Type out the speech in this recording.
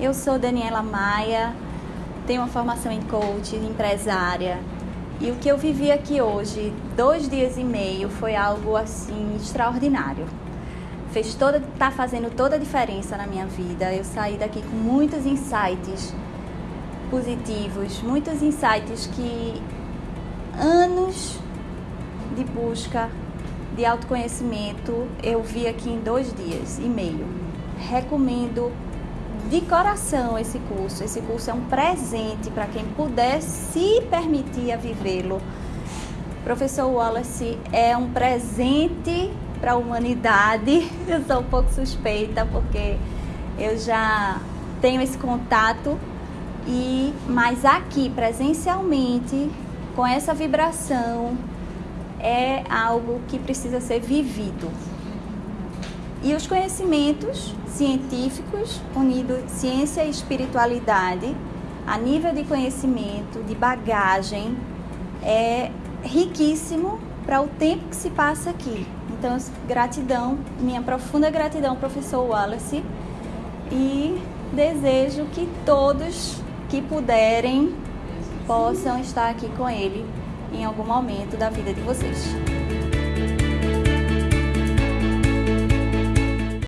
Eu sou Daniela Maia, tenho uma formação em coach, empresária. E o que eu vivi aqui hoje, dois dias e meio, foi algo assim extraordinário. Fez toda, tá fazendo toda a diferença na minha vida. Eu saí daqui com muitos insights positivos, muitos insights que anos de busca de autoconhecimento eu vi aqui em dois dias e meio. Recomendo de coração esse curso. Esse curso é um presente para quem puder se permitir a vivê-lo. Professor Wallace é um presente para a humanidade. Eu sou um pouco suspeita porque eu já tenho esse contato e mas aqui presencialmente com essa vibração é algo que precisa ser vivido. E os conhecimentos científicos, unindo ciência e espiritualidade, a nível de conhecimento, de bagagem, é riquíssimo para o tempo que se passa aqui. Então, gratidão, minha profunda gratidão, professor Wallace, e desejo que todos que puderem possam estar aqui com ele em algum momento da vida de vocês.